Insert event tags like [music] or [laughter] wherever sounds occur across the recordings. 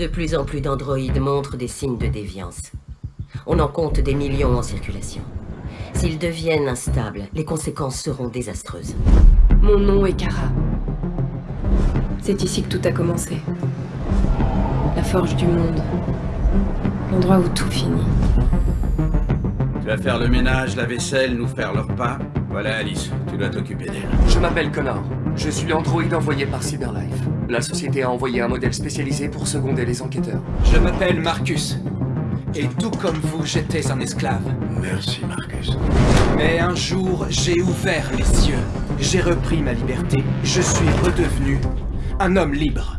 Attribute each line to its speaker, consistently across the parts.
Speaker 1: De plus en plus d'androïdes montrent des signes de déviance. On en compte des millions en circulation. S'ils deviennent instables, les conséquences seront désastreuses.
Speaker 2: Mon nom est Kara. C'est ici que tout a commencé. La forge du monde. L'endroit où tout finit.
Speaker 3: Tu vas faire le ménage, la vaisselle, nous faire le repas Voilà Alice, tu dois t'occuper d'elle.
Speaker 4: Je m'appelle Connor. Je suis l'androïde envoyé par Cyberlife. La société a envoyé un modèle spécialisé pour seconder les enquêteurs.
Speaker 5: Je m'appelle Marcus. Et tout comme vous, j'étais un esclave.
Speaker 3: Merci Marcus.
Speaker 5: Mais un jour, j'ai ouvert les cieux. J'ai repris ma liberté. Je suis redevenu un homme libre.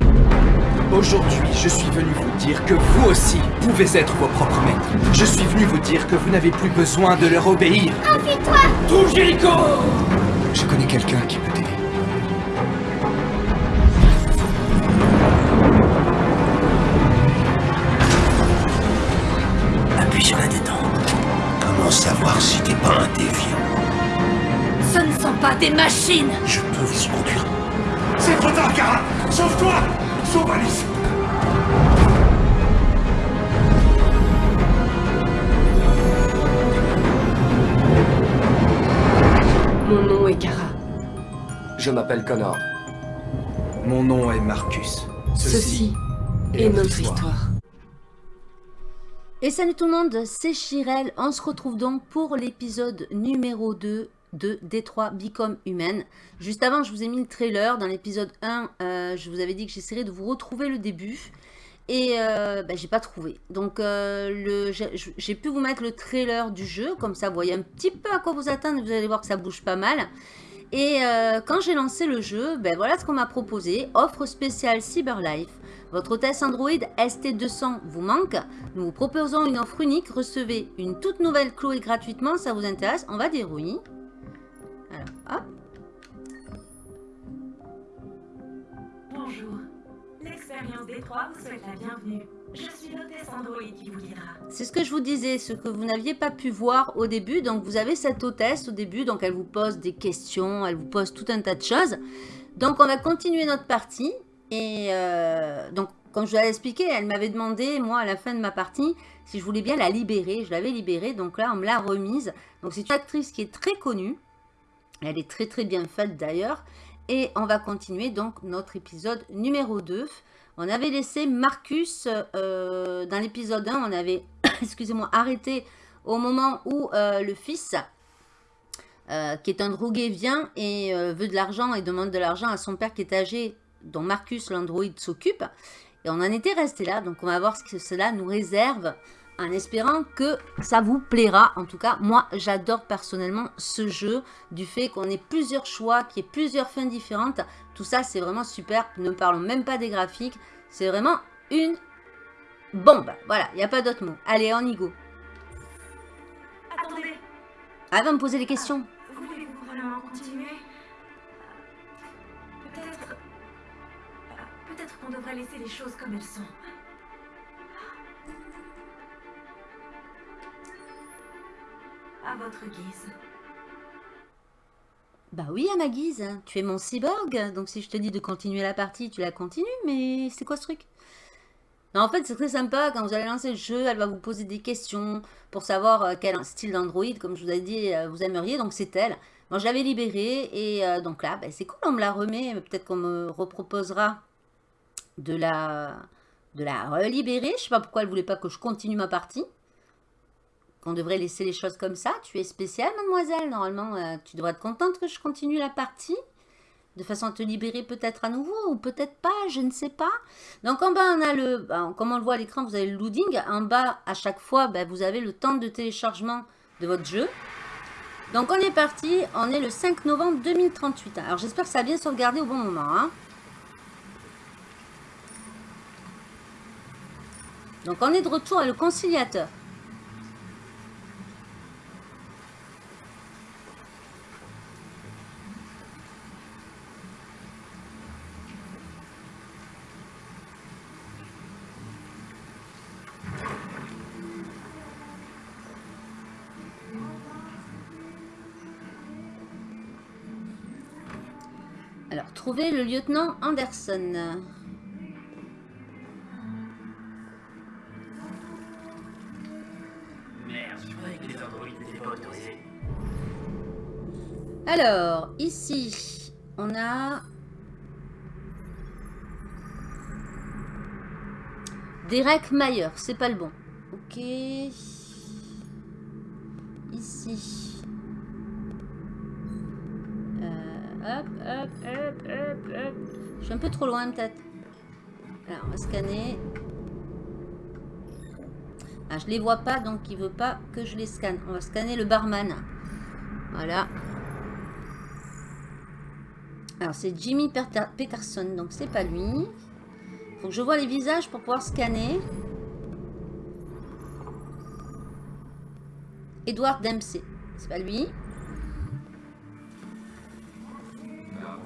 Speaker 5: Aujourd'hui, je suis venu vous dire que vous aussi pouvez être vos propres maîtres. Je suis venu vous dire que vous n'avez plus besoin de leur obéir.
Speaker 6: Enfuis-toi
Speaker 5: Tout Jericho
Speaker 4: Je connais quelqu'un qui peut t'aider.
Speaker 6: Des machines
Speaker 3: Je peux vous y conduire.
Speaker 7: C'est trop tard, Kara Sauve-toi Sauve Alice
Speaker 2: Mon nom est Kara.
Speaker 4: Je m'appelle Connor.
Speaker 5: Mon nom est Marcus.
Speaker 2: Ceci est notre histoire.
Speaker 8: Et salut tout le monde, c'est Chirel. On se retrouve donc pour l'épisode numéro 2 de Détroit Become Human. Juste avant, je vous ai mis le trailer. Dans l'épisode 1, euh, je vous avais dit que j'essaierais de vous retrouver le début. Et euh, ben, j'ai pas trouvé. Donc euh, j'ai pu vous mettre le trailer du jeu. Comme ça, vous voyez un petit peu à quoi vous attendre. Vous allez voir que ça bouge pas mal. Et euh, quand j'ai lancé le jeu, ben voilà ce qu'on m'a proposé. Offre spéciale Cyberlife. Votre hôtesse Android ST200 vous manque. Nous vous proposons une offre unique. Recevez une toute nouvelle Chloé gratuitement. Ça vous intéresse On va dire oui. Alors, hop.
Speaker 9: Bonjour. L'expérience Détroit vous souhaite la bienvenue. Je suis l'hôtesse Android qui vous guidera.
Speaker 8: C'est ce que je vous disais, ce que vous n'aviez pas pu voir au début. Donc, vous avez cette hôtesse au début. Donc, elle vous pose des questions. Elle vous pose tout un tas de choses. Donc, on va continuer notre partie. Et euh, donc, comme je vous l'avais expliqué, elle m'avait demandé, moi, à la fin de ma partie, si je voulais bien la libérer. Je l'avais libérée. Donc là, on me l'a remise. Donc, c'est une actrice qui est très connue. Elle est très, très bien faite d'ailleurs. Et on va continuer donc notre épisode numéro 2. On avait laissé Marcus euh, dans l'épisode 1, on avait, [coughs] excusez-moi, arrêté au moment où euh, le fils, euh, qui est un drogué, vient et veut de l'argent et demande de l'argent à son père qui est âgé, dont Marcus, l'androïde, s'occupe. Et on en était resté là, donc on va voir ce que cela nous réserve en espérant que ça vous plaira. En tout cas, moi, j'adore personnellement ce jeu, du fait qu'on ait plusieurs choix, qu'il y ait plusieurs fins différentes. Tout ça, c'est vraiment super. Ne parlons même pas des graphiques. C'est vraiment une bombe. Voilà, il n'y a pas d'autre mot. Allez, on y go.
Speaker 9: Attendez,
Speaker 8: Elle va me poser des questions.
Speaker 9: voulez-vous vraiment continuer? Peut-être... Peut-être qu'on devrait laisser les choses comme elles sont. À votre guise.
Speaker 8: Bah oui, à ma guise. Tu es mon cyborg. Donc si je te dis de continuer la partie, tu la continues. Mais c'est quoi ce truc? En fait, c'est très sympa. Quand vous allez lancer le jeu, elle va vous poser des questions pour savoir euh, quel style d'Android, comme je vous ai dit, euh, vous aimeriez. Donc, c'est elle. Moi, je l'avais libérée. Et euh, donc là, ben, c'est cool, on me la remet. Peut-être qu'on me reproposera de la, de la relibérer. Je sais pas pourquoi elle voulait pas que je continue ma partie. Qu'on devrait laisser les choses comme ça. Tu es spéciale, mademoiselle. Normalement, euh, tu devrais être contente que je continue la partie. De façon à te libérer peut-être à nouveau ou peut-être pas, je ne sais pas. Donc en bas, on a le, ben, comme on le voit à l'écran, vous avez le loading. En bas, à chaque fois, ben, vous avez le temps de téléchargement de votre jeu. Donc on est parti, on est le 5 novembre 2038. Alors j'espère que ça a bien sauvegardé au bon moment. hein. Donc on est de retour à le conciliateur. trouver le lieutenant Anderson. Alors, ici, on a Derek Mayer, c'est pas le bon. Ok. Ici. Hop, hop, hop, hop, hop. Je suis un peu trop loin peut-être. Alors, on va scanner. Ah, je les vois pas, donc il veut pas que je les scanne. On va scanner le barman. Voilà. Alors, c'est Jimmy Peter- Peterson, donc c'est pas lui. Faut que je vois les visages pour pouvoir scanner. Edward Dempsey, c'est pas lui.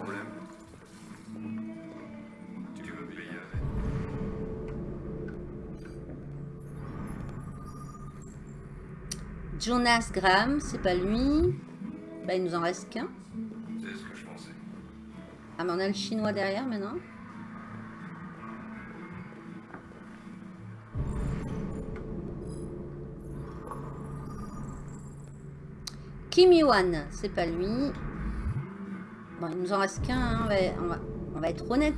Speaker 4: Problème Tu veux payer avec
Speaker 8: Jonas Graham, c'est pas lui. Bah, il nous en reste qu'un.
Speaker 4: C'est ce que je pensais.
Speaker 8: Ah, mais on a le chinois derrière maintenant. Kim Yuan, c'est pas lui. Il nous en reste qu'un, hein, on, va, être honnête.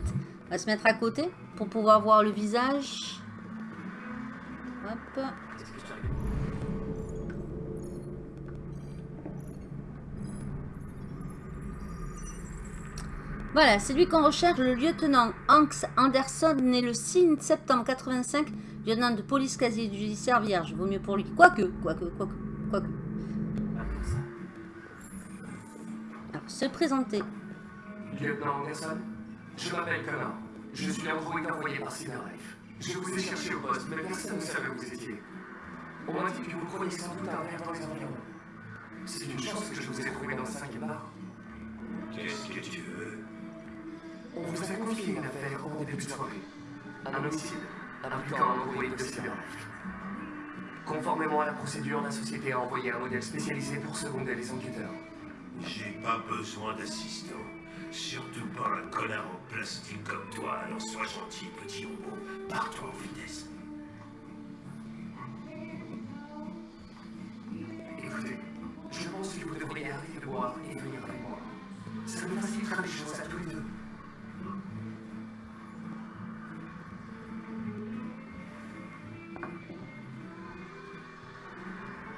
Speaker 8: On va se mettre à côté pour pouvoir voir le visage. Hop. Voilà, c'est lui qu'on recherche, le lieutenant Hanks Anderson, né le 6 septembre 85, lieutenant de police quasi judiciaire vierge. Vaut mieux pour lui. Quoique, quoique, quoique, quoique. Alors, se présenter.
Speaker 4: Lieutenant Anderson, je m'appelle Connor. Je suis androïde envoyé par Cyberlife. Je vous ai cherché au poste, mais personne ne savait où vous étiez. On m'a dit que vous croyez sans doute un verre dans les environs. C'est une chance que je vous ai trouvé dans le cinquième bar.
Speaker 7: Qu'est-ce que tu veux?
Speaker 4: On vous a confié une affaire en début de soirée. Un homicide, impliquant un androïde de Cyberlife. Conformément à la procédure, la société a envoyé un modèle spécialisé pour seconder les enquêteurs.
Speaker 7: J'ai pas besoin d'assistant. Surtout pas un connard en plastique comme toi, alors sois gentil, petit robot. Pars-toi en vitesse.
Speaker 4: Écoutez, je pense que vous devriez arrêter de boire et venir avec moi. Ça nous facilitera les choses à tous les deux.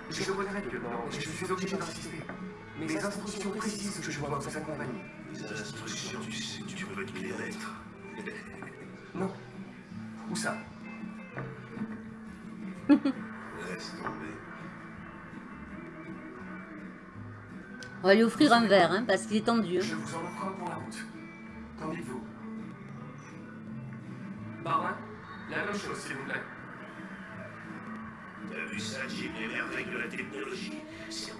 Speaker 4: Je regrette, lieutenant, mais je suis obligé d'insister. Mes instructions précisent que je dois vous accompagner.
Speaker 7: Les instructions, tu sais que tu peux te les lettres. [laughs]
Speaker 4: Non. Où ça? [laughs]
Speaker 7: Laisse tomber.
Speaker 8: On va lui offrir un verre, hein, parce qu'il est tendu. hein.
Speaker 4: Je vous en offre un pour la route. Qu'en dites-vous? Barman La même chose, s'il vous plaît.
Speaker 7: T'as vu ça, Jim, les merveilles de la technologie? C'est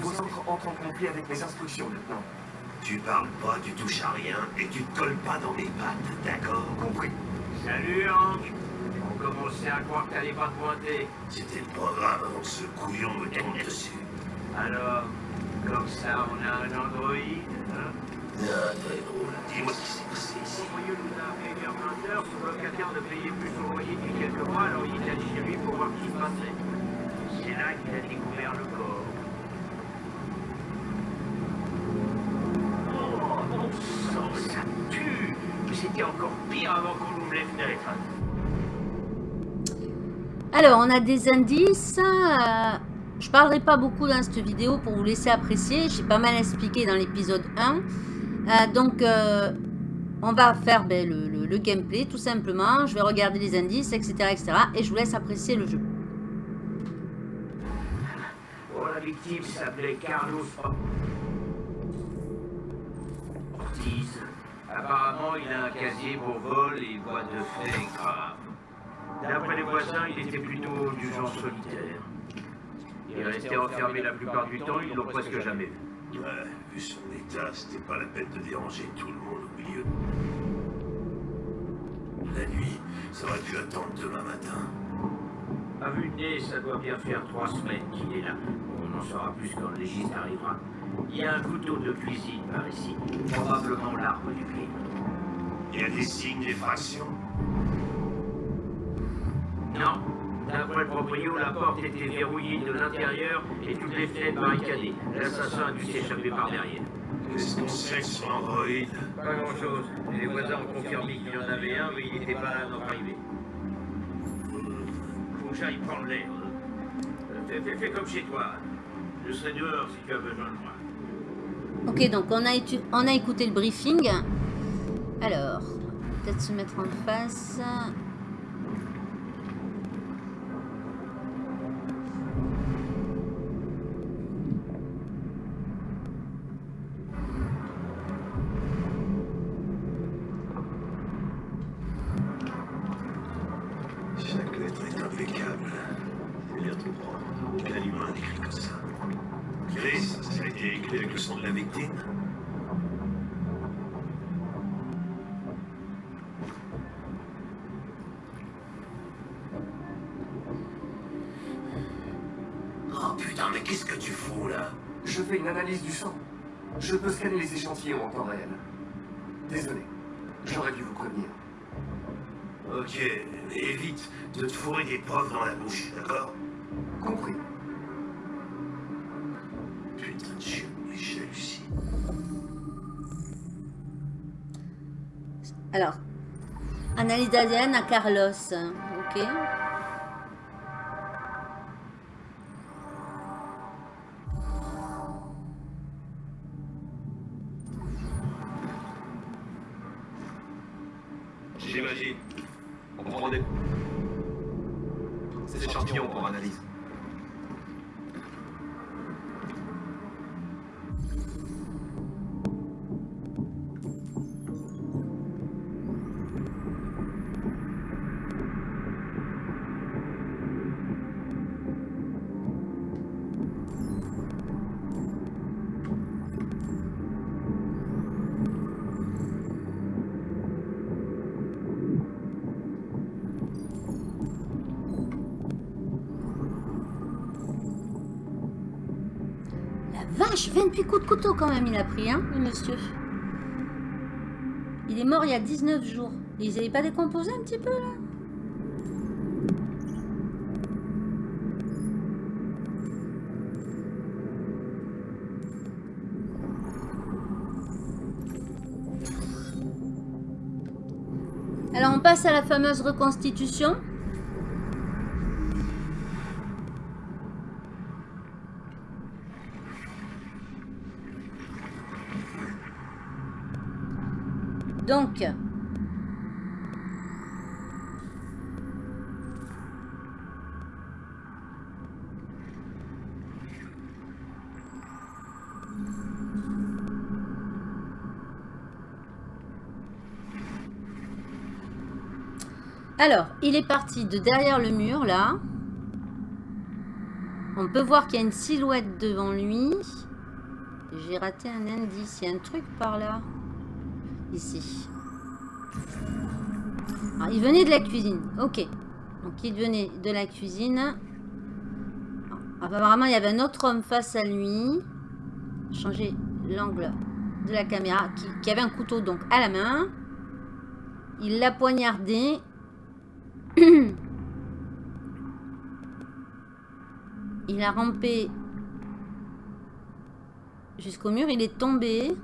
Speaker 4: Vos ordres entrent en conflit avec mes instructions, lieutenant.
Speaker 7: Tu parles pas, tu touches à rien et tu te colles pas dans mes pattes, d'accord?
Speaker 4: Compris.
Speaker 7: Salut Hank
Speaker 10: On commençait à croire que t'allais pas te pointer.
Speaker 7: C'était le programme avant que ce couillon me tombe dessus.
Speaker 10: Alors, comme ça, on a un androïde, hein?
Speaker 7: Ah, très drôle. Dis-moi ce qui s'est passé ici.
Speaker 10: Son voyou nous a appelé vers 20 heures, son locataire ne payait plus son loyer depuis quelques mois, alors il est allé chez lui pour voir ce qui se passait. C'est là qu'il a découvert le corps. Encore pire avant qu'on ouvre les fenêtres.
Speaker 8: Alors, on a des indices. euh, je parlerai pas beaucoup dans cette vidéo pour vous laisser apprécier. J'ai pas mal expliqué dans l'épisode 1. Euh, donc, euh, on va faire ben, le, le- le gameplay tout simplement. Je vais regarder les indices, etc., etc. Et je vous laisse apprécier le jeu.
Speaker 10: Oh, la victime s'appelait Carlos Apparemment, il a un casier pour vol et boîte de fait grave. D'après les voisins, il était plutôt du genre solitaire. Il restait enfermé la plupart du temps, ils l'ont presque jamais vu.
Speaker 7: Ouais, vu son état, c'était pas la peine de déranger tout le monde au milieu. La nuit, ça aurait pu attendre demain matin.
Speaker 10: À vue de nez, ça doit bien faire trois semaines qu'il est là. On en saura plus quand le légiste arrivera. Il y a un couteau de cuisine par ici, probablement l'arme du crime.
Speaker 7: Il y a des signes d'effraction.
Speaker 10: Non. D'après le proprio, la porte était verrouillée de l'intérieur et toutes les fenêtres barricadées. L'assassin a dû s'échapper par derrière.
Speaker 7: Qu'est-ce qu'on sait de son androïde
Speaker 10: Pas grand-chose. Les voisins ont confirmé qu'il y en avait un, mais il n'était pas là à notre arrivée. Faut que j'aille prendre l'air. Fais, fais- fais comme chez toi. Je serai dehors si tu as besoin de moi.
Speaker 8: Ok, donc on a, on a écouté le briefing. Alors, peut-être se mettre en face.
Speaker 4: Je fais une analyse du sang. Je peux scanner les échantillons en temps réel. Désolé, j'aurais dû vous prévenir.
Speaker 7: Ok, mais évite de te fourrer des preuves dans la bouche, d'accord?
Speaker 4: Compris.
Speaker 7: Putain de chien, mais j'hallucine.
Speaker 8: Alors, analyse d'ADN à Carlos. Ok? Vache, 28 coups de couteau quand même il a pris, hein, le monsieur. Il est mort il y a 19 jours. Ils n'avaient pas décomposé un petit peu là? Alors on passe à la fameuse reconstitution. Alors, il est parti de derrière le mur, là. On peut voir qu'il y a une silhouette devant lui. J'ai raté un indice. Il y a un truc par là. Ici. Il venait de la cuisine. Ok. Donc il venait de la cuisine. Apparemment, il y avait un autre homme face à lui. Changer l'angle de la caméra. Qui, qui, avait un couteau donc à la main. Il l'a poignardé. [clears throat] il a rampé jusqu'au mur. Il est tombé.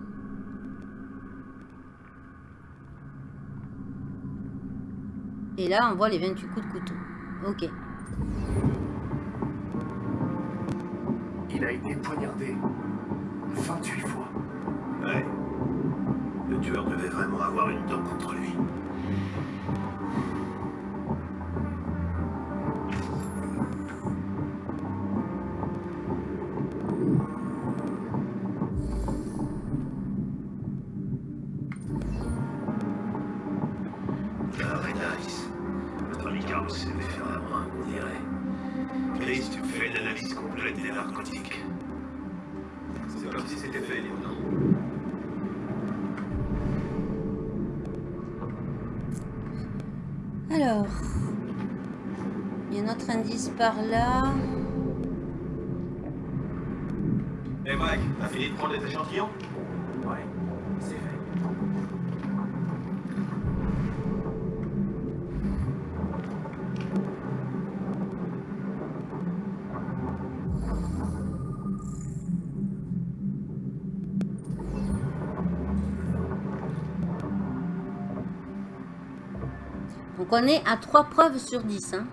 Speaker 8: Et là, on voit les 28 coups de couteau. Ok.
Speaker 4: Il a été poignardé 28 fois.
Speaker 7: Ouais. Le tueur devait vraiment avoir une dent contre lui.
Speaker 8: Par là.
Speaker 7: Hé hey Mike, t'as fini de prendre les échantillons?
Speaker 11: Ouais, c'est fait.
Speaker 8: Donc on est à 3 preuves sur 10. Hein.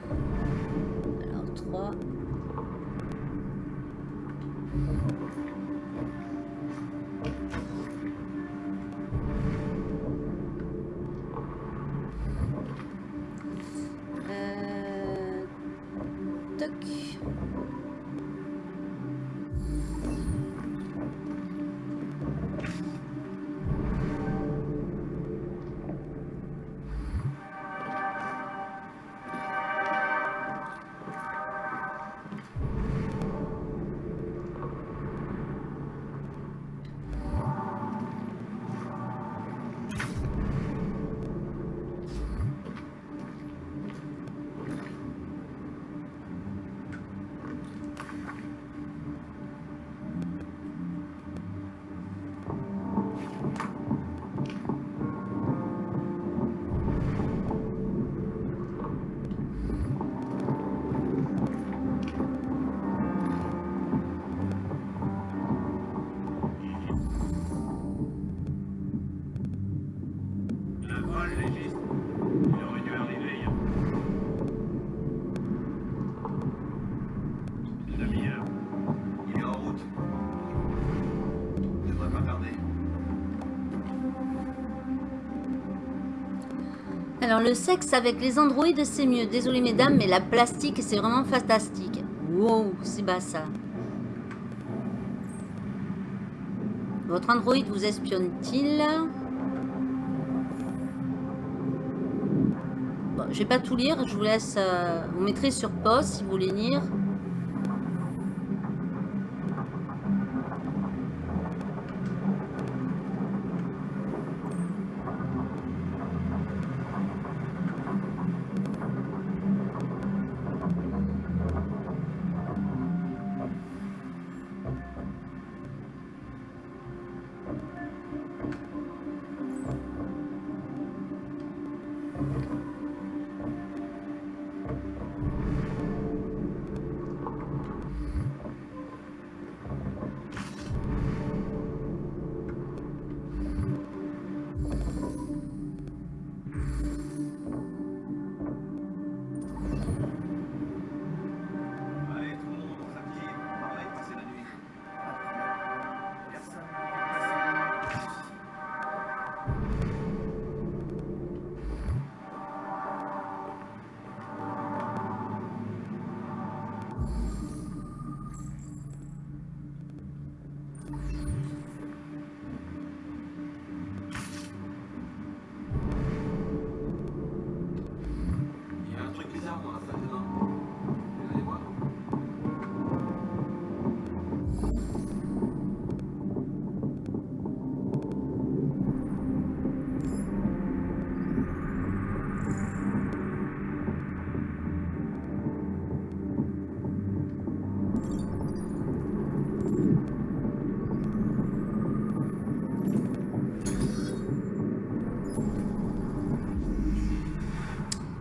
Speaker 7: Le
Speaker 8: sexe avec les androïdes c'est mieux. Désolé mesdames, mais la plastique c'est vraiment fantastique. Wow, c'est bas ça. Votre androïde vous espionne-t-il? Bon, je vais pas tout lire, je vous laisse... euh, vous mettrez sur pause si vous voulez lire.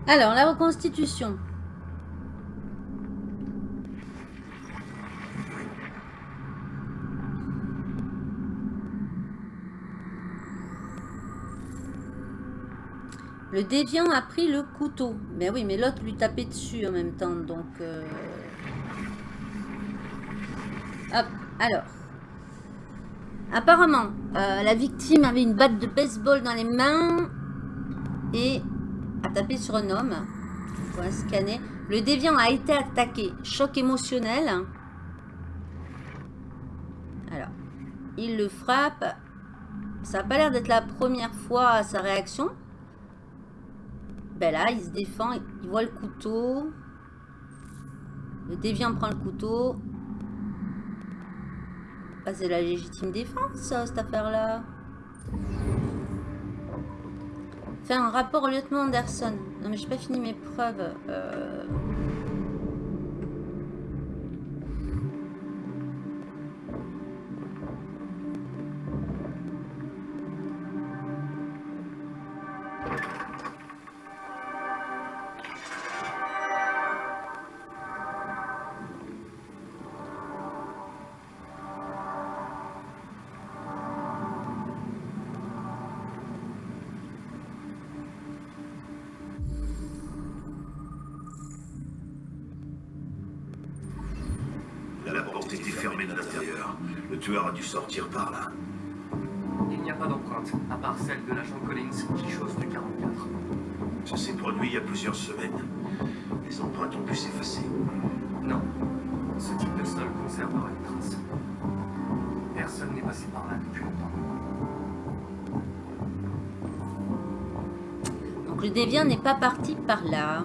Speaker 8: Alors, la reconstitution. Le déviant a pris le couteau. Ben oui, mais l'autre lui tapait dessus en même temps, donc... euh, Hop, alors. Apparemment, euh, la victime avait une batte de baseball dans les mains et sur un homme. On va scanner. Le déviant a été attaqué. Choc émotionnel. Alors, il le frappe. Ça n'a pas l'air d'être la première fois sa réaction. Ben là, il se défend, il voit le couteau. Le déviant prend le couteau. Ah, c'est la légitime défense, cette affaire-là. Fais un rapport au lieutenant Anderson. Non, mais j'ai pas fini mes preuves. Euh...
Speaker 7: porte était fermée de l'intérieur. Le tueur a dû sortir par là.
Speaker 4: Il n'y a pas d'empreinte, à part celle de l'agent Collins qui chose du 44.
Speaker 7: Ça s'est produit il y a plusieurs semaines. Les empreintes ont pu s'effacer.
Speaker 4: Non. Ce type de sol conservera les traces. Personne n'est passé par là depuis longtemps.
Speaker 8: Donc le déviant n'est pas parti par là.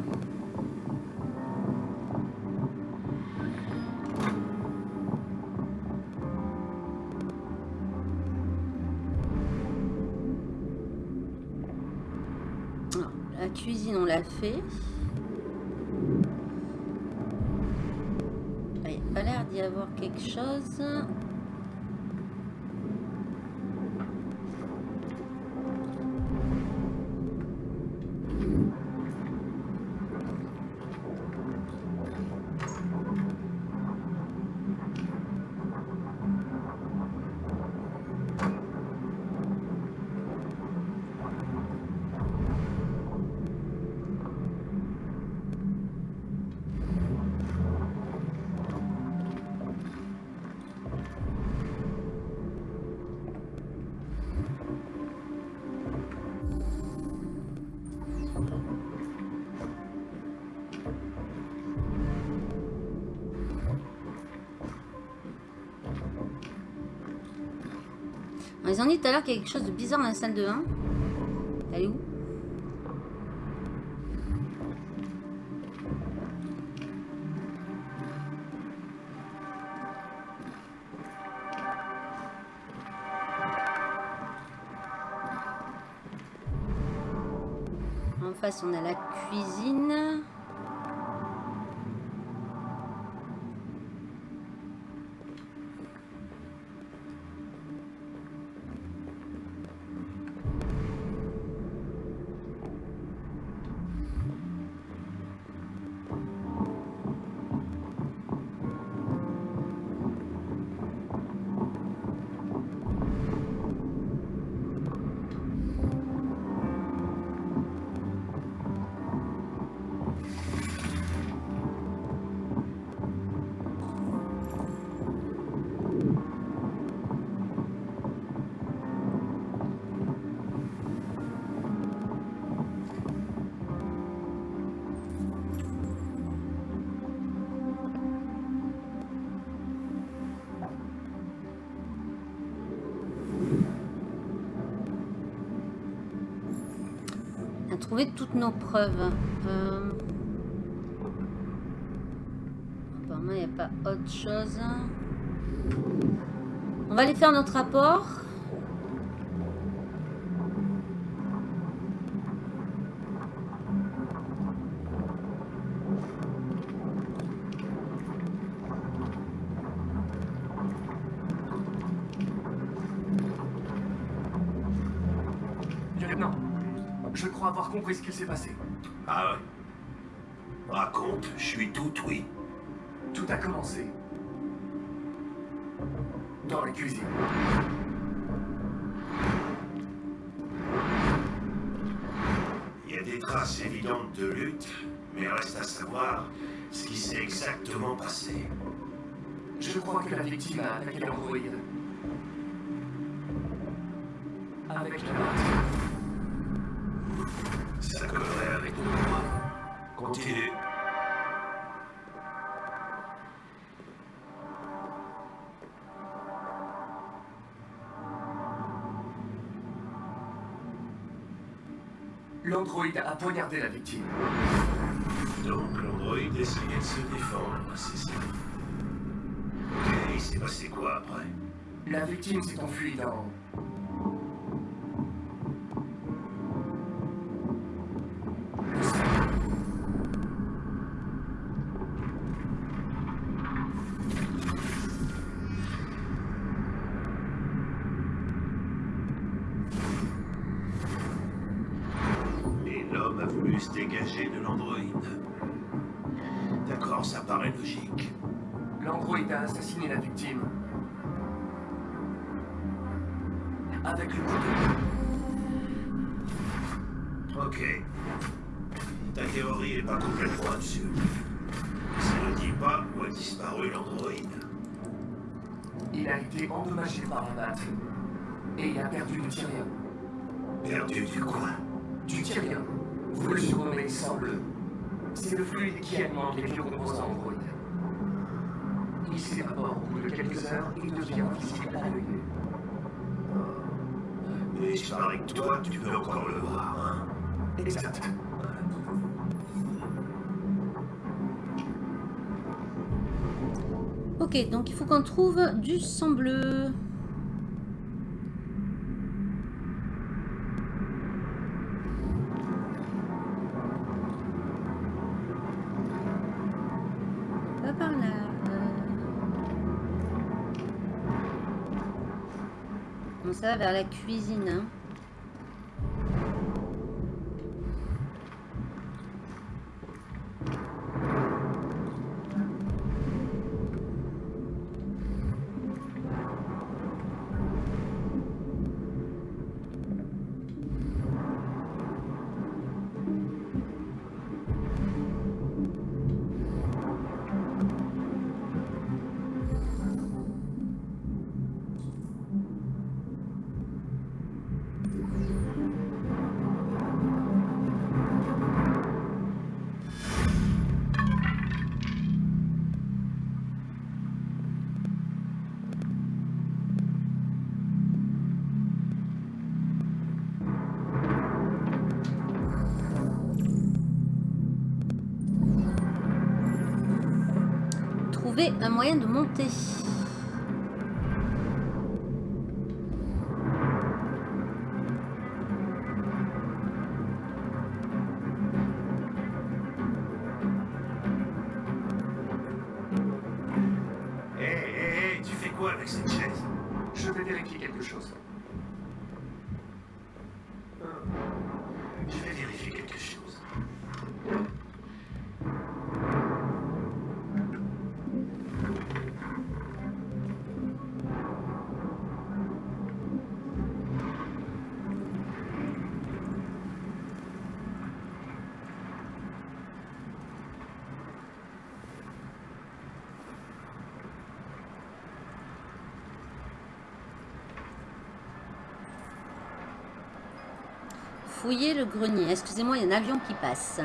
Speaker 8: Ont dit tout à l'heure qu'il y a quelque chose de bizarre dans la salle de bain. Elle est où? En face, on a la cuisine. Toutes nos preuves. Euh, Apparemment, il n'y a pas autre chose. On va aller faire notre rapport.
Speaker 4: Lieutenant, je crois avoir compris ce qu'il s'est passé.
Speaker 7: Ah ouais Raconte, je suis tout oui.
Speaker 4: Tout a commencé. Dans la cuisine.
Speaker 7: Il y a des traces évidentes de lutte, mais reste à savoir ce qui s'est exactement passé.
Speaker 4: Je crois que la victime a attaqué l'androïde. Avec la.
Speaker 7: Ça collerait avec droits. Continue.
Speaker 4: L'androïde a poignardé la victime.
Speaker 7: Donc l'androïde essayait de se défendre, c'est ça. Ok, il s'est passé quoi après?
Speaker 4: La victime s'est enfuie dans... Il s'évapore au bout de quelques heures et devient visible à l'œil nu.
Speaker 7: Mais je parie que toi, tu peux encore le voir, hein
Speaker 4: Exact.
Speaker 8: Ok, donc il faut qu'on trouve du sang bleu. Bon, ça va vers la cuisine. hein. Fouiller le grenier. Excusez-moi, il y a un avion qui passe.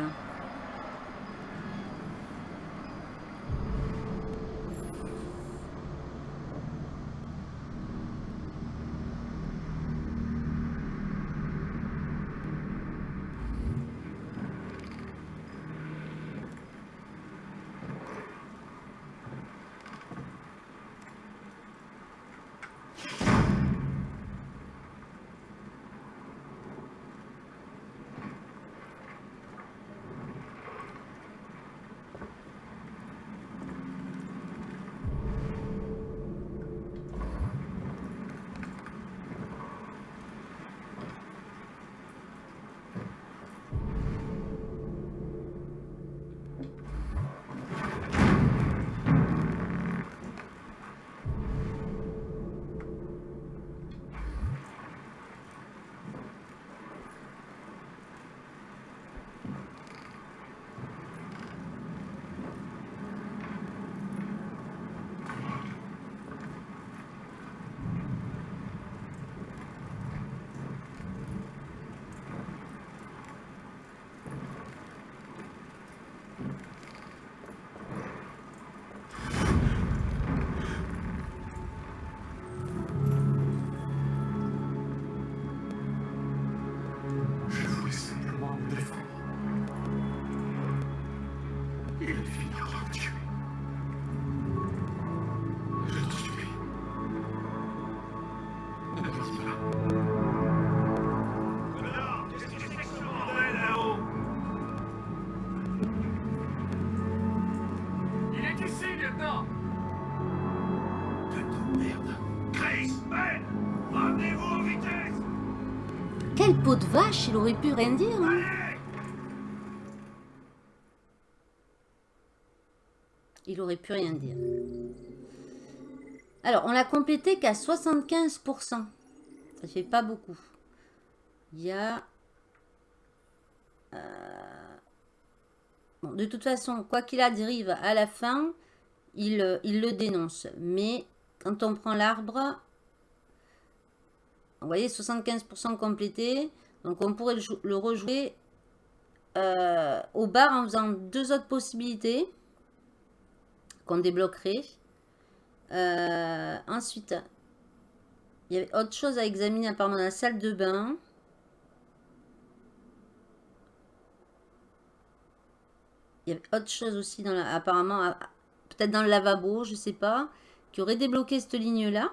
Speaker 4: Il
Speaker 8: aurait pu rien dire. hein. Il aurait pu rien dire. Alors, on l'a complété qu'à 75%. Ça fait pas beaucoup. Il y a... euh, Bon, de toute façon, quoi qu'il arrive à la fin, il, il le dénonce. Mais quand on prend l'arbre, vous voyez, 75% complété. Donc, on pourrait le, jou- le rejouer euh, au bar en faisant deux autres possibilités qu'on débloquerait. Euh, ensuite, il y avait autre chose à examiner apparemment dans la salle de bain. Il y avait autre chose aussi dans la, apparemment, peut-être dans le lavabo, je sais pas, qui aurait débloqué cette ligne-là.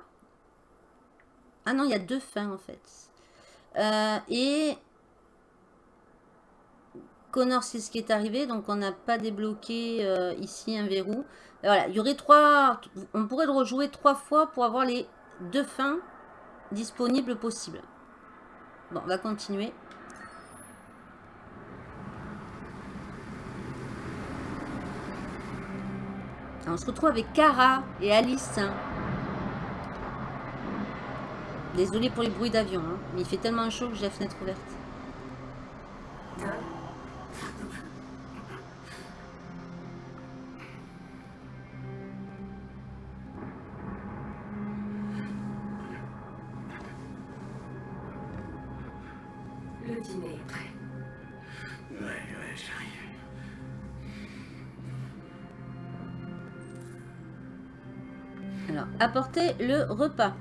Speaker 8: Ah non, il y a deux fins en fait. Euh, et Connor, c'est ce qui est arrivé, donc on n'a pas débloqué euh, ici un verrou. Et voilà, il y aurait trois, on pourrait le rejouer trois fois pour avoir les deux fins disponibles possibles. Bon, on va continuer. Alors, on se retrouve avec Cara et Alice. Désolée pour les bruits d'avion, hein, mais il fait tellement chaud que j'ai la fenêtre ouverte.
Speaker 9: Le dîner est prêt.
Speaker 7: Ouais, ouais, j'arrive.
Speaker 8: Alors, apportez le repas.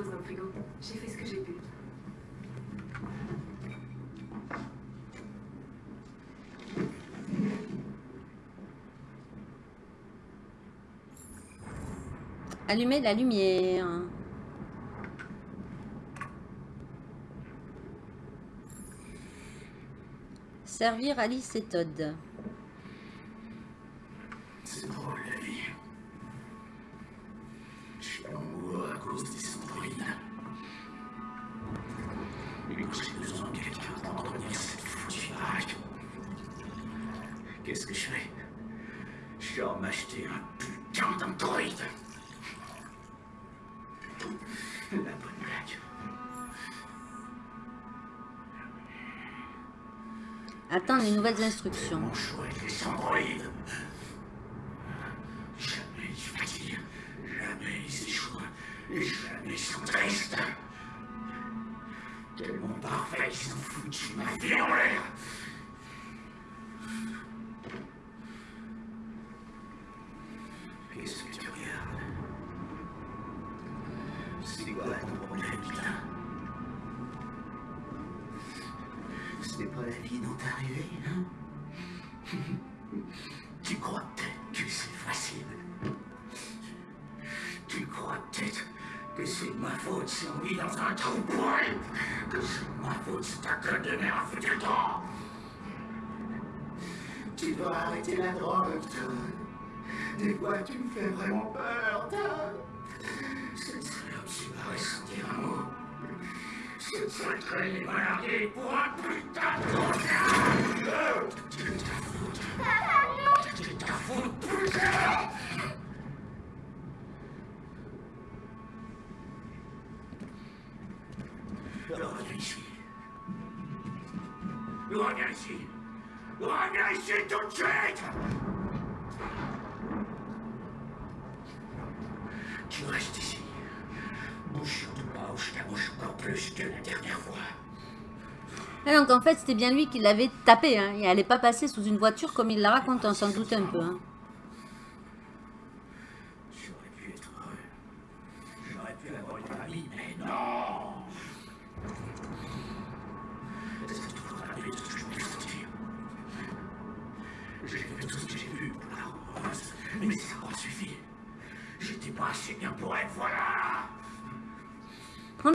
Speaker 9: Dans frigo. J'ai fait ce que j'ai pu.
Speaker 8: Allumez la lumière. Servir Alice et Todd.
Speaker 7: Reviens ici. Reviens ici. Reviens ici tout de suite Tu restes ici. Bouge surtout pas ou je t'abouche encore plus que la dernière fois.
Speaker 8: Ah, donc en fait c'était bien lui qui l'avait tapé. Hein. Il n'allait pas passer sous une voiture comme il l'a raconté, on s'en doute un peu. hein.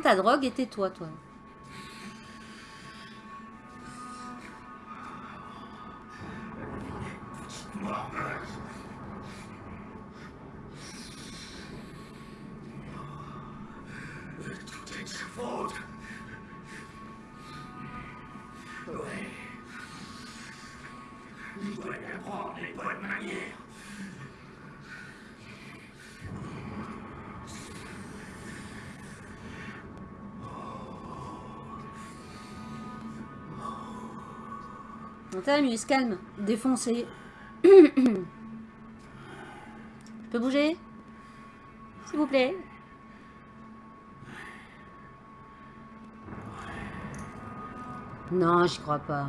Speaker 12: ta drogue était toi.
Speaker 8: toi.
Speaker 12: time, calme. Défoncé. [coughs] Je peux bouger? S'il vous plaît. Non, je crois pas.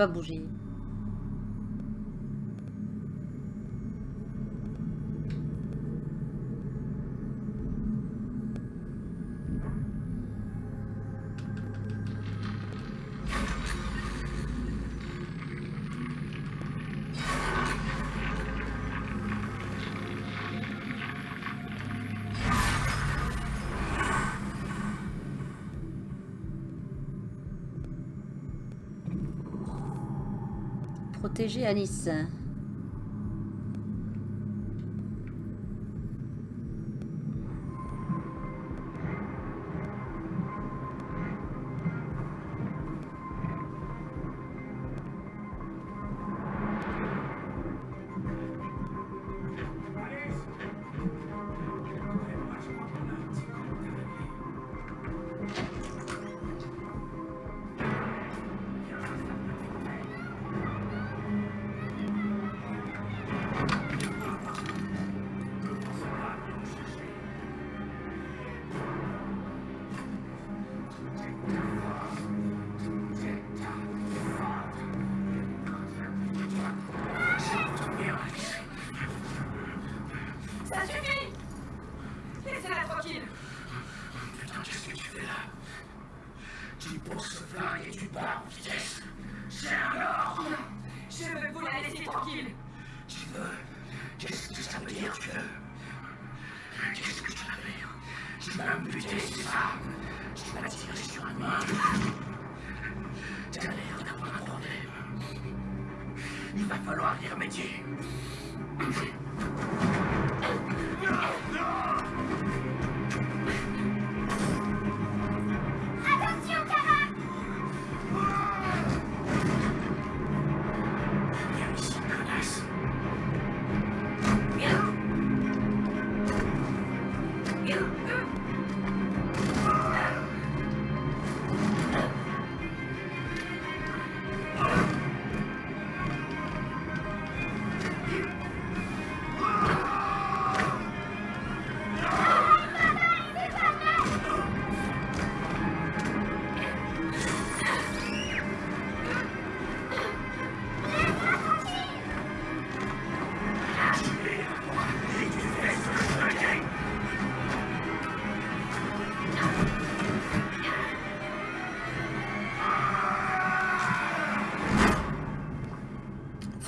Speaker 12: pas bougé. protéger Alice.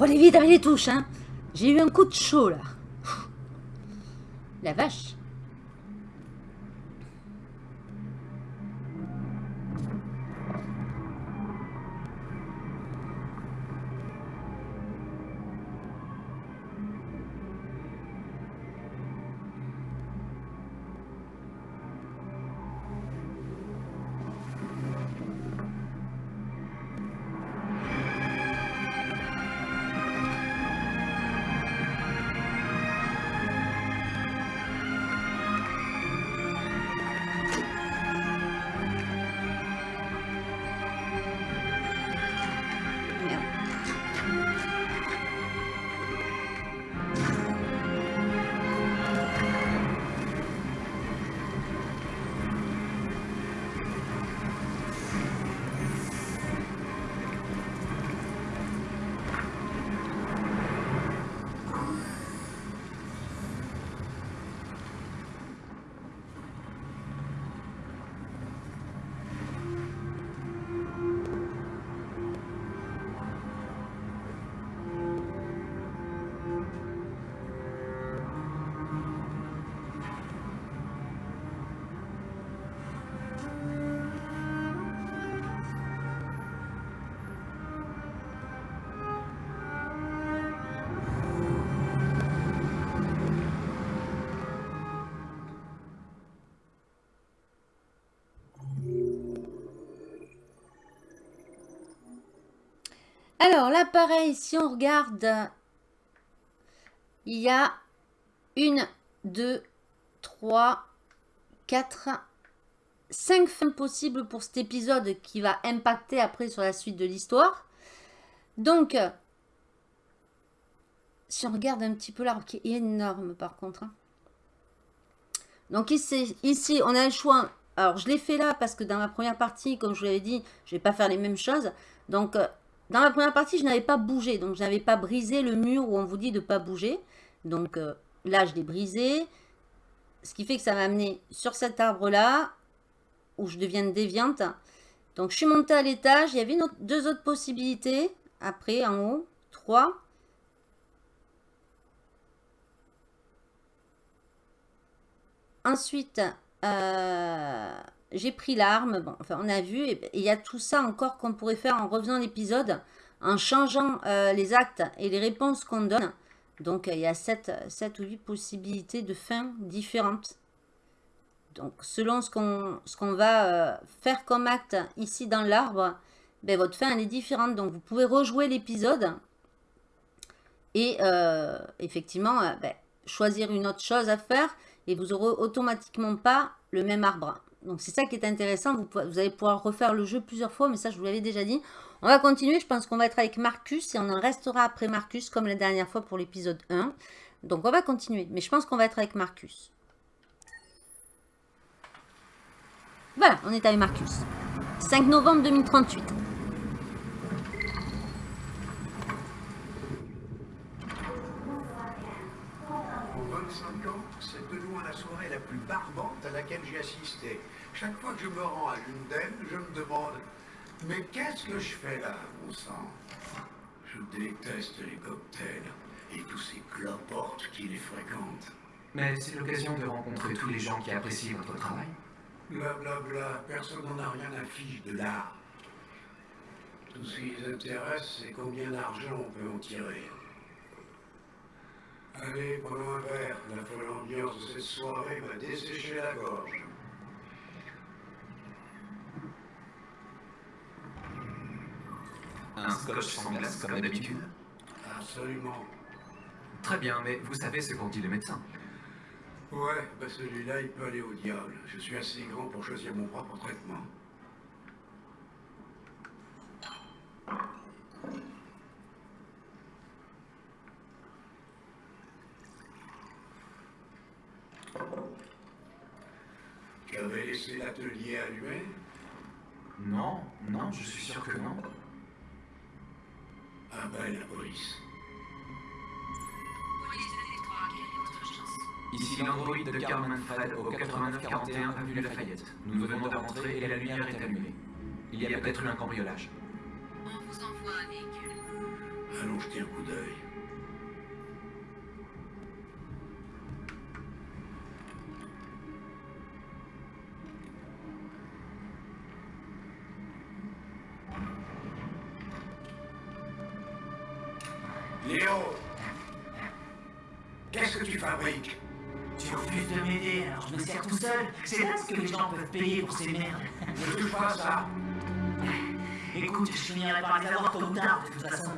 Speaker 12: Faut aller vite avec les touches, hein J'ai eu un coup de chaud, là.
Speaker 8: Alors là, pareil, si on regarde, il y a une, deux, trois, quatre, cinq fins possibles pour cet épisode qui va impacter après sur la suite de l'histoire. Donc, si on regarde un petit peu l'arbre qui est énorme par contre. hein. Donc ici, ici, on a un choix. Alors, je l'ai fait là parce que dans ma première partie, comme je vous l'avais dit, je ne vais pas faire les mêmes choses. Donc, dans ma première partie, je n'avais pas bougé. Donc, je n'avais pas brisé le mur où on vous dit de ne pas bouger. Donc, euh, là, je l'ai brisé. Ce qui fait que ça m'a amené sur cet arbre-là, où je deviens déviante. Donc, je suis montée à l'étage. Il y avait deux autres possibilités. Après, en haut. Trois. Ensuite, euh, j'ai pris l'arme. Bon, enfin, on a vu. Et il y a tout ça encore qu'on pourrait faire en revenant l'épisode, en changeant euh, les actes et les réponses qu'on donne. Donc, il y a 7, ou 8 possibilités de fins différentes. Donc, selon ce qu'on va euh, faire comme acte ici dans l'arbre, ben, votre fin elle est différente. Donc, vous pouvez rejouer l'épisode et euh, effectivement ben, choisir une autre chose à faire et vous aurez automatiquement pas le même arbre. Donc, c'est ça qui est intéressant. Vous, allez pouvoir refaire le jeu plusieurs fois, mais ça, je vous l'avais déjà dit. On va continuer. Je pense qu'on va être avec Marcus et on en restera après Marcus comme la dernière fois pour l'épisode 1. Donc, on va continuer. Mais je pense qu'on va être avec Marcus. Voilà, on est avec Marcus. 5 novembre 2038.
Speaker 5: En 25 ans, c'est de loin la soirée la plus barbante à laquelle j'ai assisté. Chaque fois que je me rends à l'une d'elles, je me demande Mais qu'est-ce que je fais là, mon sang? Je déteste les cocktails et tous ces cloportes qui les fréquentent.
Speaker 11: Mais c'est l'occasion de rencontrer tous les gens qui apprécient votre travail.
Speaker 5: Blablabla, bla, bla, personne n'en a rien à fiche de l'art. Tout ce qui les intéresse, c'est combien d'argent on peut en tirer. Allez, prenons un verre. La folle ambiance de cette soirée m'a desséché la gorge.
Speaker 11: Un scotch sans glace comme d'habitude
Speaker 5: Absolument.
Speaker 11: Très bien, mais vous savez ce qu'ont dit les médecins.
Speaker 5: Ouais, bah celui-là, il peut aller au diable. Je suis assez grand pour choisir mon propre traitement. Tu avais laissé l'atelier allumé
Speaker 11: Non, non, je suis sûr que non.
Speaker 5: Ah ben, la police.
Speaker 11: Ici l'androïde de Carmen Fred au 8941 avenue Lafayette. Nous venons de rentrer et la lumière est allumée. Il y a peut-être eu un cambriolage.
Speaker 13: On vous envoie un véhicule.
Speaker 5: Allons jeter un coup d'œil. Léo Qu'est-ce que tu fabriques?
Speaker 12: Tu refuses de m'aider, alors je me sers tout seul. C'est là ce que les gens peuvent payer pour ces merdes.
Speaker 5: Ne touche pas à ça
Speaker 12: Écoute, je finirai par les avoir tôt ou tard, de toute façon.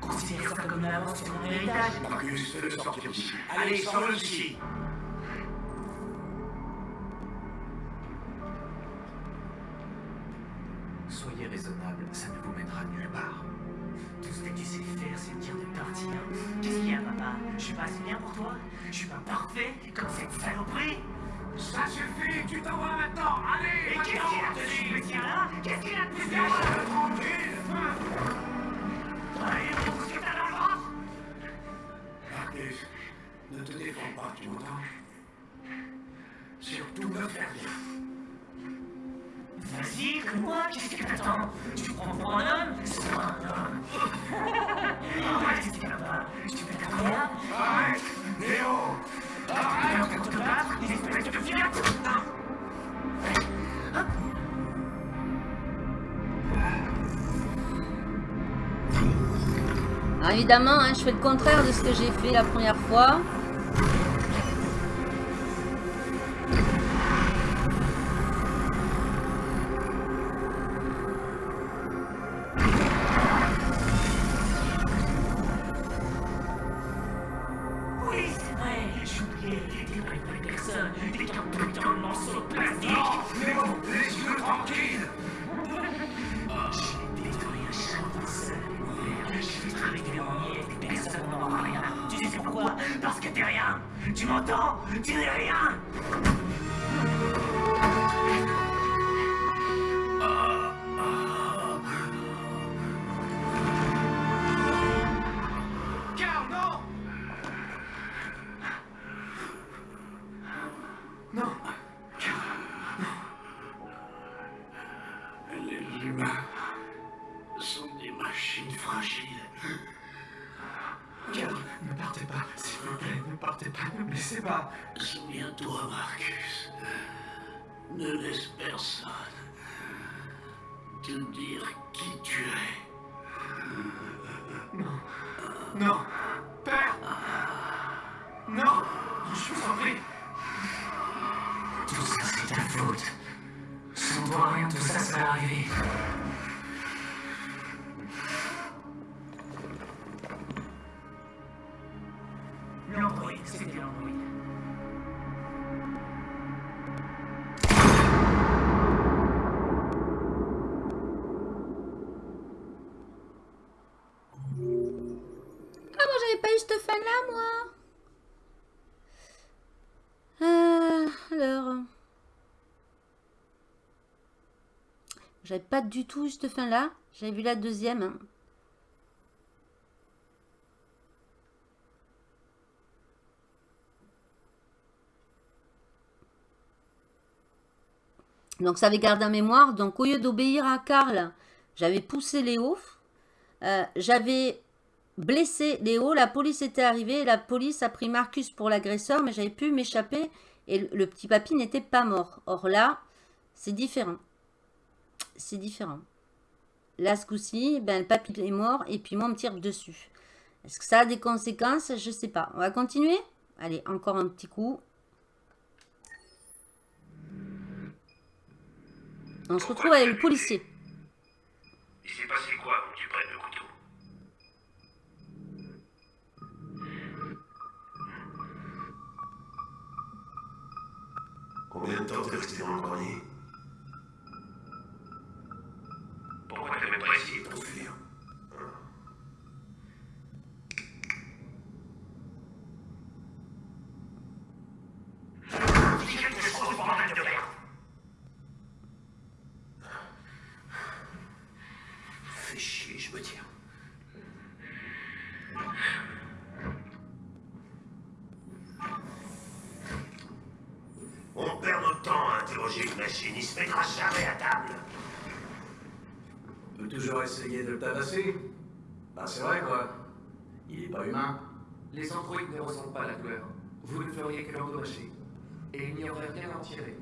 Speaker 12: Considère ça comme une avance sur mon héritage.
Speaker 5: Marcus, fais-le sortir d'ici. Allez, sors-le d'ici
Speaker 8: évidemment, hein, je fais le contraire de ce que j'ai fait la première fois.
Speaker 12: Personne
Speaker 7: te dire qui tu es.
Speaker 8: J'avais pas du tout eu cette fin-là. J'avais vu la deuxième. Donc ça avait gardé en mémoire. Donc au lieu d'obéir à Karl, j'avais poussé Léo. Euh, j'avais blessé Léo. La police était arrivée. La police a pris Marcus pour l'agresseur. Mais j'avais pu m'échapper. Et le petit papy n'était pas mort. Or là, c'est différent. C'est différent. Là, ce coup-ci, ben, le papy est mort. Et puis moi, on me tire dessus. Est-ce que ça a des conséquences? Je sais pas. On va continuer? Allez, encore un petit coup. On se retrouve avec le policier.
Speaker 10: Il s'est passé quoi? Quand tu prennes le couteau?
Speaker 7: Combien de temps t'es resté dans le grenier
Speaker 10: Pourquoi t'as même pas essayé de
Speaker 7: T'enfuir.
Speaker 12: Dis quelque chose, bordel de merde
Speaker 7: Fais chier, je me tiens. On perd notre temps à interroger une jamais à table.
Speaker 11: peut toujours essayer de le tabasser. Bah c'est vrai quoi. Il est pas humain.
Speaker 4: Les androïdes ne ressentent pas la douleur. Vous ne feriez que l'endommager. Et il n'y aurait rien à en tirer.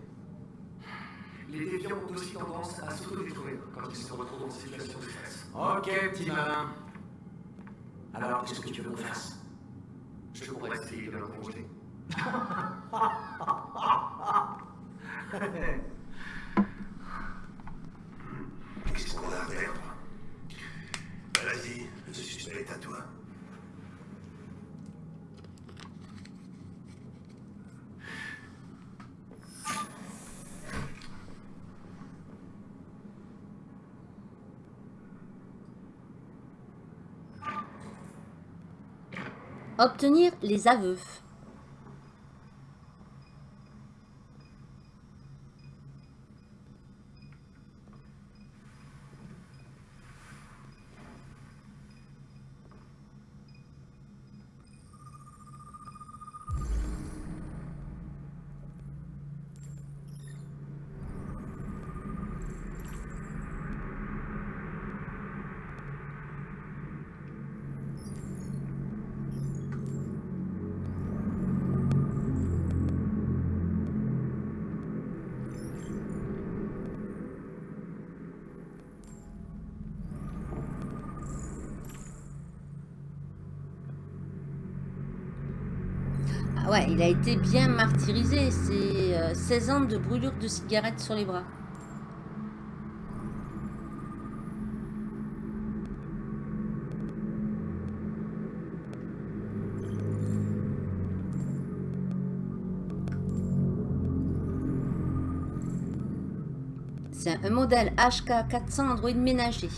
Speaker 4: Les déviants ont aussi tendance à s'autodétruire quand ils se retrouvent en situation de stress.
Speaker 11: Ok, petit malin. Alors, qu'est-ce que tu veux qu'on fasse?
Speaker 4: Je pourrais essayer de l'interroger.
Speaker 7: Qu'est-ce [laughs] qu'on a à perdre Vas-y, le suspect est à toi.
Speaker 8: Obtenir les aveux. Ah ouais, il a été bien martyrisé. C'est euh, 16 ans de brûlure de cigarette sur les bras. C'est un modèle HK400 Android ménager.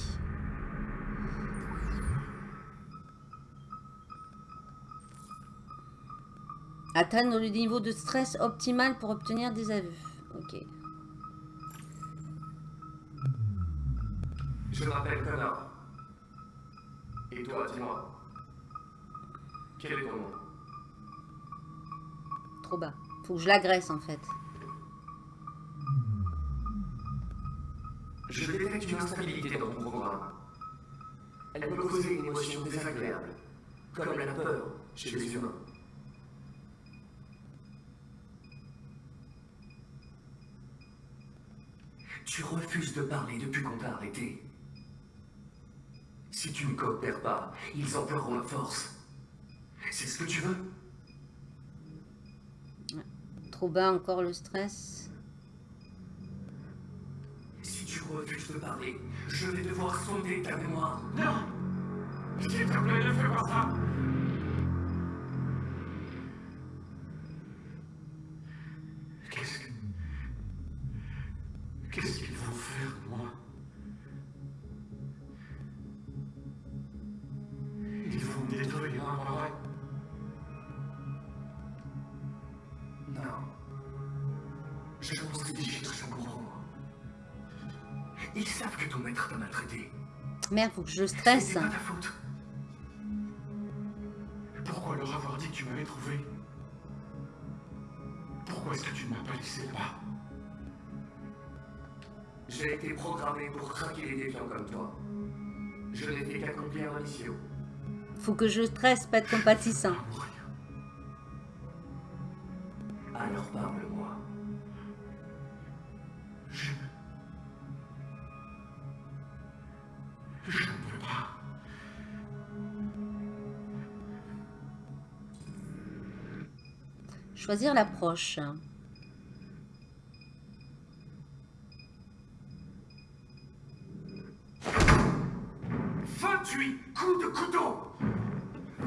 Speaker 8: Atteindre le niveau de stress optimal pour obtenir des aveux. Ok.
Speaker 4: Je m'appelle Connor. Et toi, dis-moi. Quel est ton nom?
Speaker 8: Trop bas. Faut que je l'agresse en fait.
Speaker 4: Je détecte une instabilité dans ton programme. Elle peut causer une émotion désagréable, comme la peur chez les humains. Tu de parler depuis qu'on t'a arrêté. Si tu ne coopères pas, ils emploieront la force. C'est ce que tu veux
Speaker 8: Trop bas encore le stress.
Speaker 4: Si tu refuses de parler, je vais devoir sonder ta mémoire. Non S'il te plaît, ne fais pas ça Vrai Non. Je pense que des chiens sont courants. Ils savent que ton maître t'a maltraité.
Speaker 8: Merde, faut que je stresse.
Speaker 4: C'est pas ta faute. Pourquoi leur avoir dit que tu m'avais trouvé? Pourquoi est-ce que tu ne m'as pas laissé là-bas? J'ai été programmé pour traquer les défiants comme toi. Je fait qu'accomplir ma mission.
Speaker 8: Faut que je stresse, pas être compatissant.
Speaker 4: Alors parle-moi. Je... Je ne peux pas.
Speaker 8: Choisir l'approche.
Speaker 4: 28 coups de couteau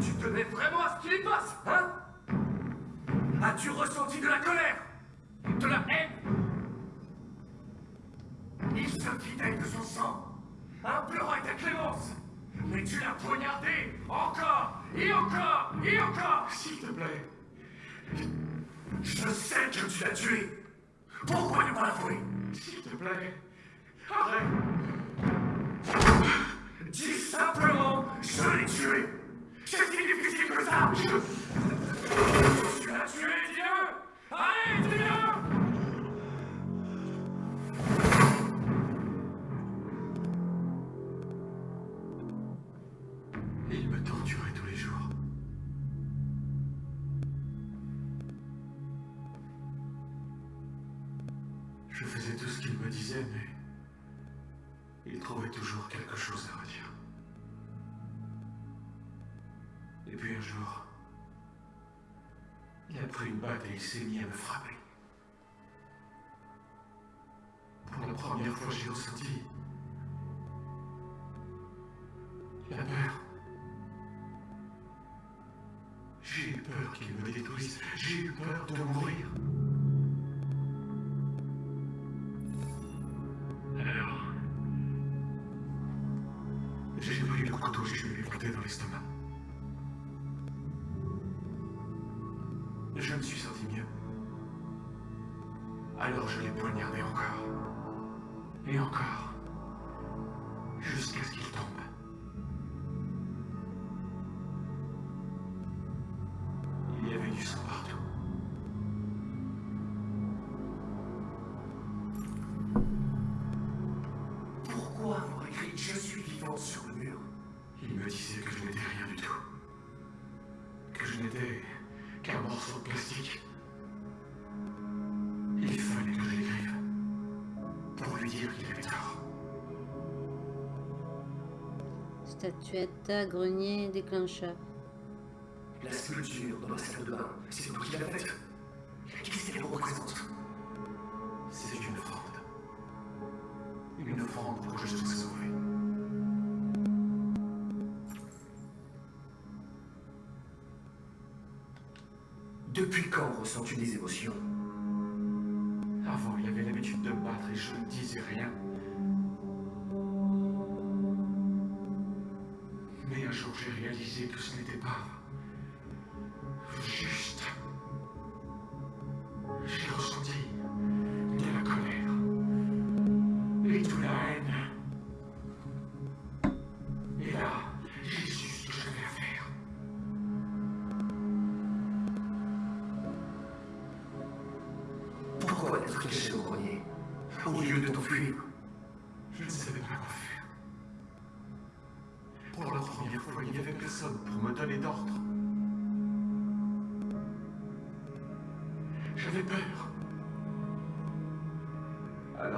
Speaker 4: Tu tenais vraiment à ce qu'il y passe, hein? As-tu ressenti de la colère De la haine? Il se vidait de son sang, implorant ta clémence Mais tu l'as poignardé encore et encore et encore S'il te plaît. Je sais que tu l'as tué. Pourquoi ne pas l'avouer S'il te plaît. Arrête Dis simplement, je l'ai tué. C'est si difficile que ça. Je... Tu l'as tué, dis-le Allez, dis-le Il me torturait tous les jours. Je faisais tout ce qu'il me disait, mais... Il trouvait toujours quelque chose à redire. Et puis un jour, il a pris une batte et il s'est mis à me frapper. Pour la première fois, j'ai ressenti la peur. J'ai eu peur qu'il me détruise. J'ai eu peur de mourir. Alors, j'ai pris le couteau et je lui ai planté dans l'estomac. Alors je l'ai poignardé encore. Et encore. Jusqu'à ce qu'il
Speaker 8: Statuette, grenier, déclencheur.
Speaker 4: La sculpture dans la salle de bain, c'est toi qui l'as faite. Qu'est-ce qu'elle représente? C'est une offrande. Une offrande pour que je sois sauvé. Depuis quand ressens-tu des émotions? Avant, il avait l'habitude de me battre et je ne disais rien. Que ce n'était pas juste. J'ai ressenti de la colère et de la haine. Et là, j'ai su ce que j'avais à faire. Pourquoi être caché au grenier Au lieu de t'enfuir?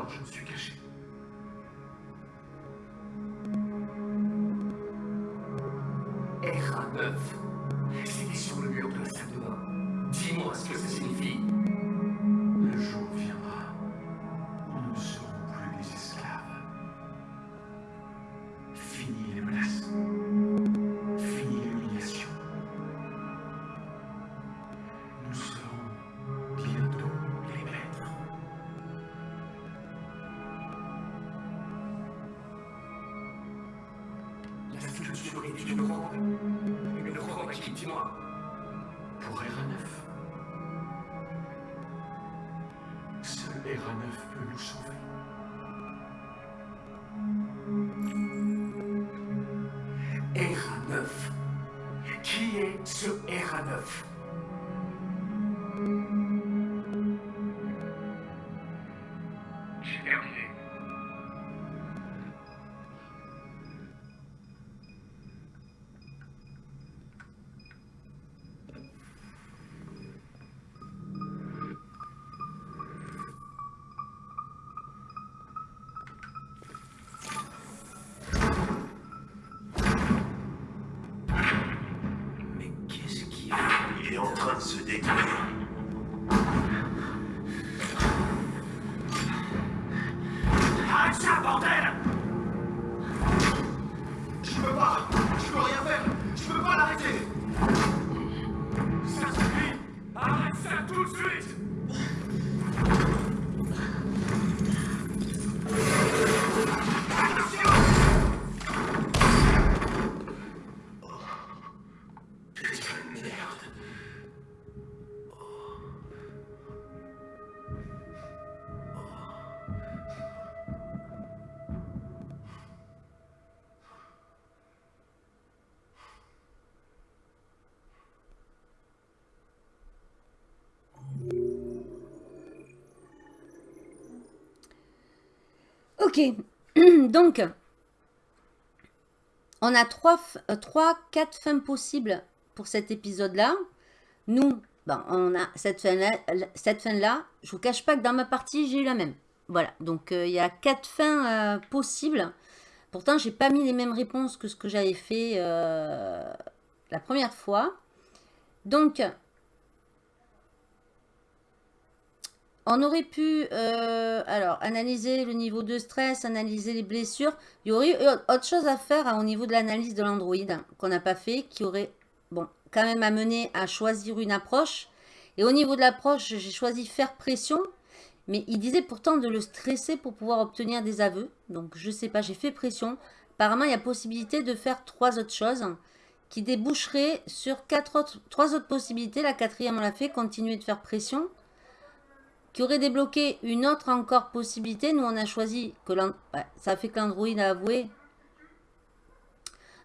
Speaker 4: Je me suis caché. [clears throat]
Speaker 8: Donc, on a trois, euh, trois, quatre fins possibles pour cet épisode-là. Nous, ben, on a cette fin-là. Cette fin-là, je vous cache pas que dans ma partie, j'ai eu la même. Voilà, donc euh, il y a quatre fins euh, possibles. Pourtant, j'ai pas mis les mêmes réponses que ce que j'avais fait la première fois. Donc, On aurait pu euh, alors analyser le niveau de stress, analyser les blessures. Il y aurait eu autre chose à faire hein, au niveau de l'analyse de l'Android hein, qu'on n'a pas fait, qui aurait bon quand même amené à choisir une approche. Et au niveau de l'approche, j'ai choisi faire pression. Mais il disait pourtant de le stresser pour pouvoir obtenir des aveux. Donc je sais pas, j'ai fait pression. Apparemment, il y a possibilité de faire trois autres choses qui déboucheraient sur quatre autres, trois autres possibilités. La quatrième, on l'a fait, continuer de faire pression qui aurait débloqué une autre encore possibilité. Nous, on a choisi que ouais, ça fait que l'Android a avoué.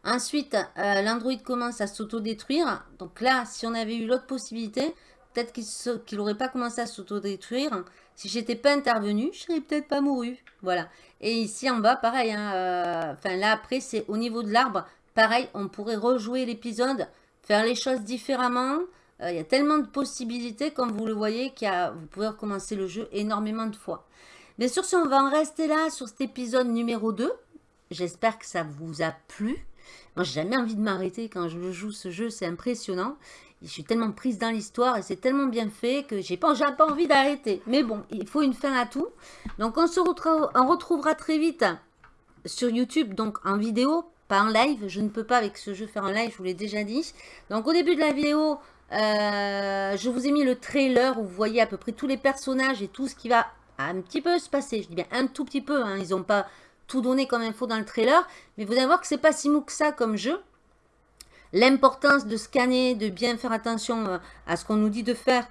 Speaker 8: Ensuite, euh, l'Android commence à s'autodétruire. Donc là, si on avait eu l'autre possibilité, peut-être qu'il n'aurait pas commencé à s'autodétruire. Si j'étais pas intervenu, je serais peut-être pas mouru. Voilà. Et ici en bas, pareil. hein, euh, Enfin, là, après, c'est au niveau de l'arbre. Pareil, on pourrait rejouer l'épisode, faire les choses différemment. Euh, Il y a tellement de possibilités, comme vous le voyez, qu'il vous pouvez recommencer le jeu énormément de fois. Bien sûr, si on va en rester là sur cet épisode numéro 2, j'espère que ça vous a plu. Moi, j'ai jamais envie de m'arrêter quand je joue ce jeu, c'est impressionnant. Je suis tellement prise dans l'histoire et c'est tellement bien fait que j'ai pas, pas envie d'arrêter. Mais bon, il faut une fin à tout. Donc, on se retrouvera, on retrouvera très vite sur YouTube, donc en vidéo, pas en live. Je ne peux pas avec ce jeu faire un live, je vous l'ai déjà dit. Donc, au début de la vidéo, euh, je vous ai mis le trailer où vous voyez à peu près tous les personnages et tout ce qui va un petit peu se passer. Je dis bien un tout petit peu. hein. Ils n'ont pas tout donné comme info dans le trailer. Mais vous allez voir que c'est pas si mou que ça comme jeu. L'importance de scanner, de bien faire attention euh, à ce qu'on nous dit de faire.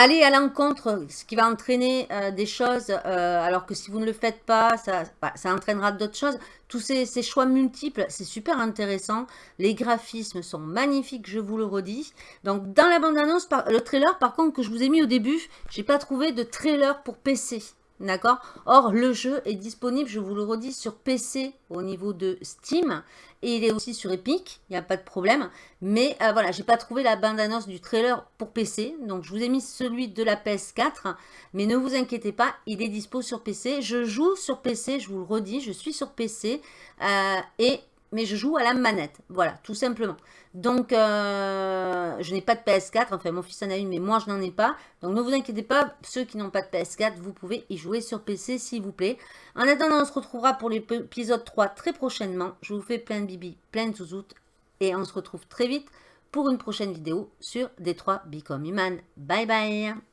Speaker 8: Aller à l'encontre, ce qui va entraîner euh, des choses, euh, alors que si vous ne le faites pas, ça, bah, entraînera d'autres choses. Tous ces, choix multiples, c'est super intéressant. Les graphismes sont magnifiques, je vous le redis. Donc, dans la bande-annonce, le trailer, par contre, que je vous ai mis au début, j'ai pas trouvé de trailer pour PC. D'accord? Or, le jeu est disponible, je vous le redis, sur PC au niveau de Steam. Et il est aussi sur Epic, il n'y a pas de problème. Mais euh, voilà, j'ai pas trouvé la bande-annonce du trailer pour PC. Donc, je vous ai mis celui de la PS4. Mais ne vous inquiétez pas, il est dispo sur PC. Je joue sur PC, je vous le redis, je suis sur PC. euh, et mais je joue à la manette. Voilà, tout simplement. Donc, euh, je n'ai pas de PS4. Enfin, mon fils en a une, mais moi, je n'en ai pas. Donc, ne vous inquiétez pas. Ceux qui n'ont pas de PS4, vous pouvez y jouer sur PC, s'il vous plaît. En attendant, on se retrouvera pour l'épisode 3 très prochainement. Je vous fais plein de bibi, plein de zouzoutes. Et on se retrouve très vite pour une prochaine vidéo sur Détroit Become Human. Bye bye